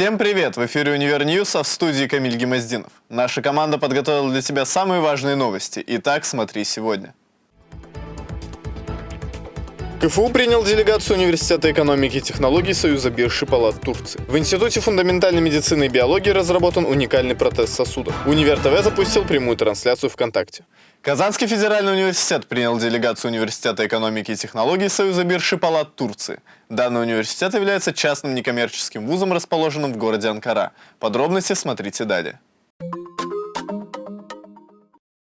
Всем привет! В эфире «Универ News», а в студии Камиль Гимаздинов. Наша команда подготовила для тебя самые важные новости. Итак, смотри сегодня. КФУ принял делегацию Университета экономики и технологий Союза бирж и палат Турции. В Институте фундаментальной медицины и биологии разработан уникальный протез сосудов. Универ ТВ запустил прямую трансляцию ВКонтакте. Казанский федеральный университет принял делегацию Университета экономики и технологий Союза бирж и палат Турции. Данный университет является частным некоммерческим вузом, расположенным в городе Анкара. Подробности смотрите далее.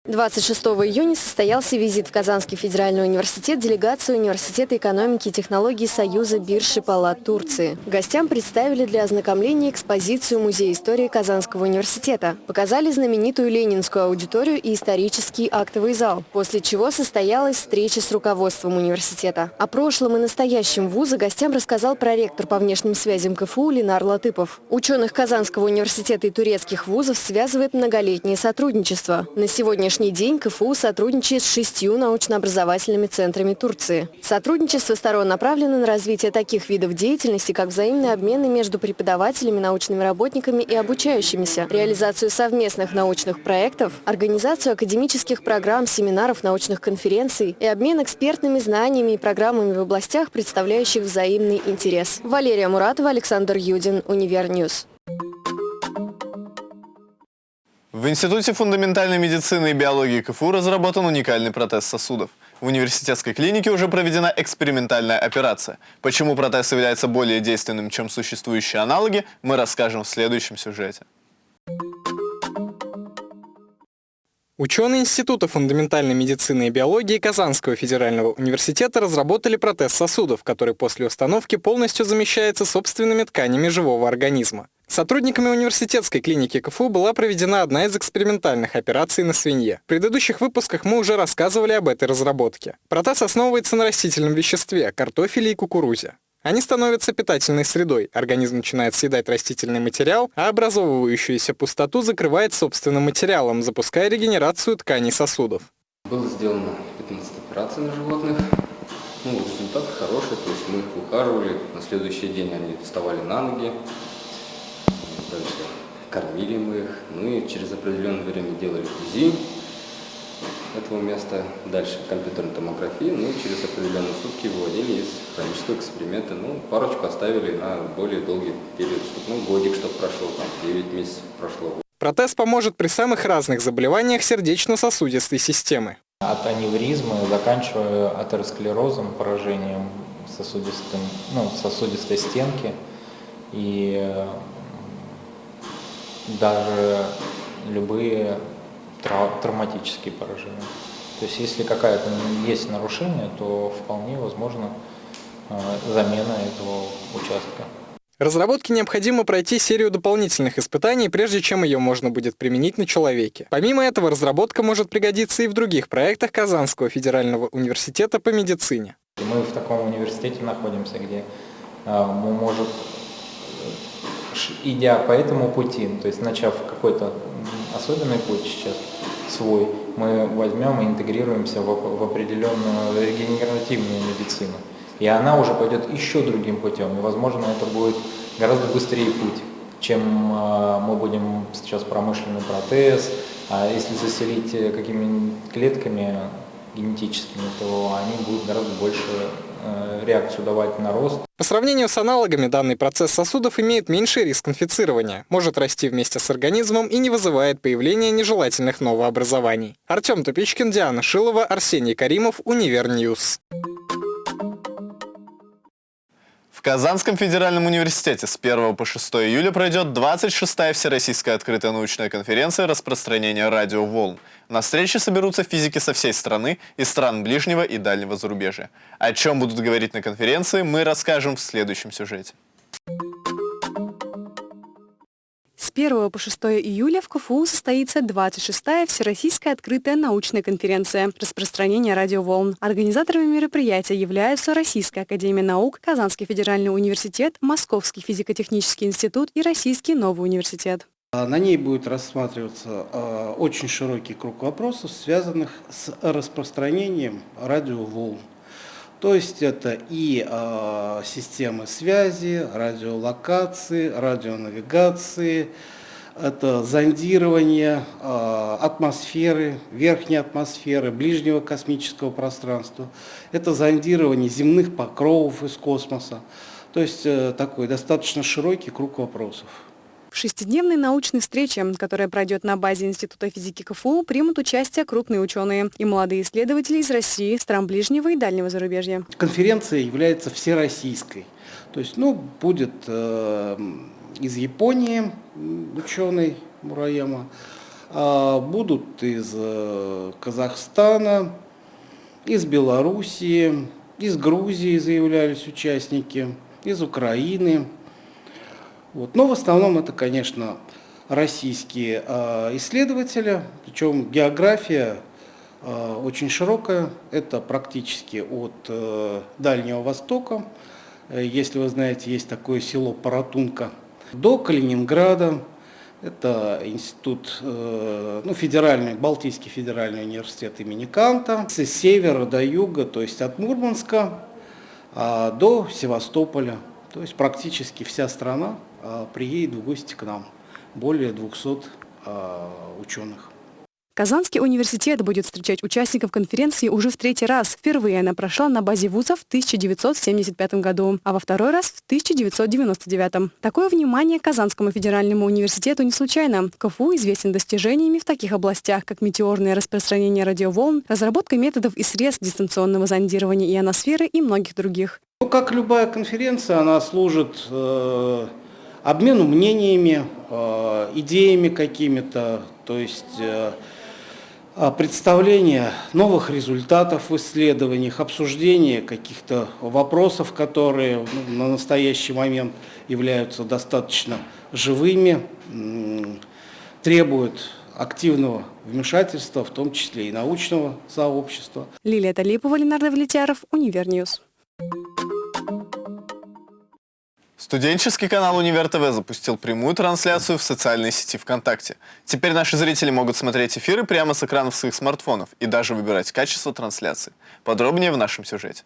26 июня состоялся визит в Казанский федеральный университет делегации Университета экономики и технологий Союза биржи палат Турции. Гостям представили для ознакомления экспозицию Музея истории Казанского университета. Показали знаменитую ленинскую аудиторию и исторический актовый зал, после чего состоялась встреча с руководством университета. О прошлом и настоящем вуза гостям рассказал проректор по внешним связям КФУ Ленар Латыпов. Ученых Казанского университета и турецких вузов связывает многолетнее сотрудничество. На сегодняшний сегодняшний день КФУ сотрудничает с шестью научно-образовательными центрами Турции. Сотрудничество сторон направлено на развитие таких видов деятельности, как взаимные обмены между преподавателями, научными работниками и обучающимися, реализацию совместных научных проектов, организацию академических программ, семинаров, научных конференций и обмен экспертными знаниями и программами в областях, представляющих взаимный интерес. Валерия Муратова, Александр Юдин, Универ News. В Институте фундаментальной медицины и биологии КФУ разработан уникальный протез сосудов. В университетской клинике уже проведена экспериментальная операция. Почему протез является более действенным, чем существующие аналоги, мы расскажем в следующем сюжете. Ученые Института фундаментальной медицины и биологии Казанского федерального университета разработали протез сосудов, который после установки полностью замещается собственными тканями живого организма. Сотрудниками университетской клиники КФУ была проведена одна из экспериментальных операций на свинье. В предыдущих выпусках мы уже рассказывали об этой разработке. Протез основывается на растительном веществе – картофеле и кукурузе. Они становятся питательной средой, организм начинает съедать растительный материал, а образовывающуюся пустоту закрывает собственным материалом, запуская регенерацию тканей сосудов. Было сделано 15 операций на животных. Ну, результат хороший, то есть мы их ухаживали, на следующий день они вставали на ноги, дальше кормили мы их, ну и через определенное время делали УЗИ этого места, дальше компьютерная томография, ну и через определенные сутки выводили из хронического эксперимента, ну парочку оставили на более долгий период, чтобы, ну годик, чтобы прошло, там 9 месяцев прошло. Протез поможет при самых разных заболеваниях сердечно-сосудистой системы. От аневризмы, заканчивая атеросклерозом, поражением сосудистым, ну, сосудистой стенки. И даже любые трав травматические поражения. То есть если какая-то есть нарушение, то вполне возможно э, замена этого участка. Разработке необходимо пройти серию дополнительных испытаний, прежде чем ее можно будет применить на человеке. Помимо этого, разработка может пригодиться и в других проектах Казанского федерального университета по медицине. Мы в таком университете находимся, где э, мы можем идя по этому пути, то есть начав какой-то особенный путь сейчас свой, мы возьмем и интегрируемся в, определенную регенеративную медицину. И она уже пойдет еще другим путем. И, возможно, это будет гораздо быстрее путь, чем э, мы будем сейчас промышленный протез. А если заселить э, какими-нибудь клетками генетическими, то они будут гораздо больше реакцию давать на рост. По сравнению с аналогами, данный процесс сосудов имеет меньший риск инфицирования, может расти вместе с организмом и не вызывает появления нежелательных новообразований. Артем Тупичкин, Диана Шилова, Арсений Каримов, Универ News. В Казанском федеральном университете с 1 по 6 июля пройдет 26-я Всероссийская открытая научная конференция распространения радиоволн. На встрече соберутся физики со всей страны и стран ближнего и дальнего зарубежья. О чем будут говорить на конференции, мы расскажем в следующем сюжете. 1 по 6 июля в КФУ состоится 26-я Всероссийская открытая научная конференция «Распространение радиоволн». Организаторами мероприятия являются Российская академия наук, Казанский федеральный университет, Московский физико-технический институт и Российский новый университет. А на ней будет рассматриваться а, очень широкий круг вопросов, связанных с распространением радиоволн. То есть это и э, системы связи, радиолокации, радионавигации, это зондирование э, атмосферы, верхней атмосферы, ближнего космического пространства, это зондирование земных покровов из космоса. То есть э, такой достаточно широкий круг вопросов. Шестидневной научной встрече, которая пройдет на базе Института физики КФУ, примут участие крупные ученые и молодые исследователи из России, стран ближнего и дальнего зарубежья. Конференция является всероссийской. То есть, ну, будет э, из Японии ученый Мураяма, э, будут из э, Казахстана, из Белоруссии, из Грузии заявлялись участники, из Украины, вот. Но в основном это, конечно, российские э, исследователи, причем география э, очень широкая, это практически от э, Дальнего Востока, э, если вы знаете, есть такое село Паратунка, до Калининграда, это институт, э, ну, федеральный, Балтийский федеральный университет имени Канта, с севера до юга, то есть от Мурманска э, до Севастополя. То есть практически вся страна. а, приедет в гости к нам. Более 200 а, ученых. Казанский университет будет встречать участников конференции уже в третий раз. Впервые она прошла на базе вузов в 1975 году, а во второй раз в 1999. Такое внимание Казанскому федеральному университету не случайно. КФУ известен достижениями в таких областях, как метеорное распространение радиоволн, разработка методов и средств дистанционного зондирования ионосферы и многих других. Ну, как любая конференция, она служит э, обмену мнениями, э, идеями какими-то, то есть э, а, представление новых результатов в исследованиях, обсуждение каких-то вопросов, которые ну, на настоящий момент являются достаточно живыми, требуют активного вмешательства, в том числе и научного сообщества. Лилия Талипова, Ленар Давлетьяров, Универ News. Студенческий канал Универ ТВ запустил прямую трансляцию в социальной сети ВКонтакте. Теперь наши зрители могут смотреть эфиры прямо с экранов своих смартфонов и даже выбирать качество трансляции. Подробнее в нашем сюжете.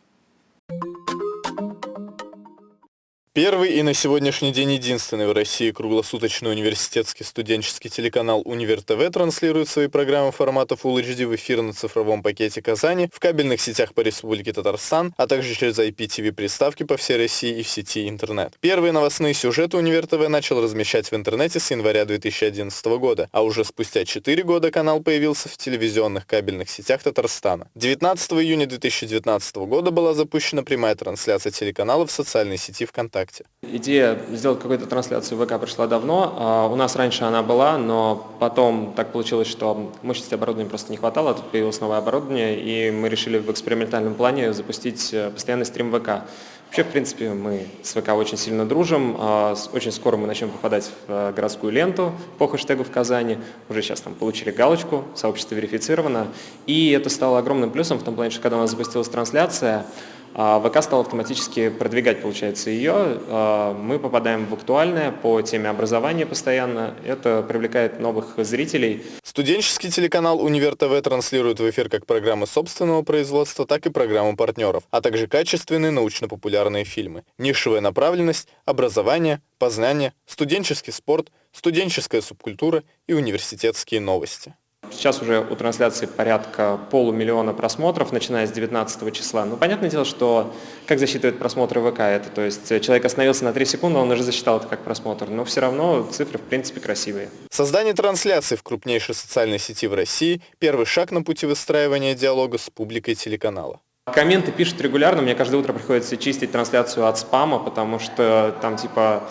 Первый и на сегодняшний день единственный в России круглосуточный университетский студенческий телеканал Универ ТВ транслирует свои программы формата Full HD в эфир на цифровом пакете Казани, в кабельных сетях по Республике Татарстан, а также через IPTV-приставки по всей России и в сети интернет. Первые новостные сюжеты Универ ТВ начал размещать в интернете с января 2011 года, а уже спустя 4 года канал появился в телевизионных кабельных сетях Татарстана. 19 июня 2019 года была запущена прямая трансляция телеканала в социальной сети ВКонтакте. ВКонтакте? Идея сделать какую-то трансляцию ВК пришла давно. А, у нас раньше она была, но потом так получилось, что мощности оборудования просто не хватало, тут появилось новое оборудование, и мы решили в экспериментальном плане запустить э, постоянный стрим ВК. Вообще, в принципе, мы с ВК очень сильно дружим. А, очень скоро мы начнем попадать в э, городскую ленту по хэштегу в Казани. Уже сейчас там получили галочку, сообщество верифицировано. И это стало огромным плюсом в том плане, что когда у нас запустилась трансляция, ВК стал автоматически продвигать, получается, ее. А, мы попадаем в актуальное по теме образования постоянно. Это привлекает новых зрителей. Студенческий телеканал «Универ ТВ» транслирует в эфир как программы собственного производства, так и программы партнеров, а также качественные научно-популярные фильмы. Нишевая направленность, образование, познание, студенческий спорт, студенческая субкультура и университетские новости. Сейчас уже у трансляции порядка полумиллиона просмотров, начиная с 19 числа. Ну, понятное дело, что как засчитывает просмотры ВК это, то есть человек остановился на 3 секунды, он уже засчитал это как просмотр, но все равно цифры в принципе красивые. Создание трансляции в крупнейшей социальной сети в России – первый шаг на пути выстраивания диалога с публикой телеканала. Комменты пишут регулярно, мне каждое утро приходится чистить трансляцию от спама, потому что там типа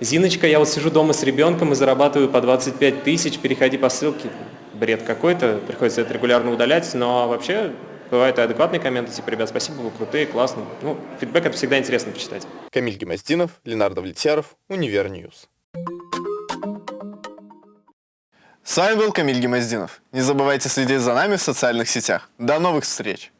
«Зиночка, я вот сижу дома с ребенком и зарабатываю по 25 тысяч, переходи по ссылке» бред какой-то, приходится это регулярно удалять, но вообще бывают и адекватные комменты, типа, ребят, спасибо, вы крутые, классно. Ну, фидбэк это всегда интересно почитать. Камиль Гемоздинов, Ленар Давлетьяров, Универ News. С вами был Камиль Гемоздинов. Не забывайте следить за нами в социальных сетях. До новых встреч!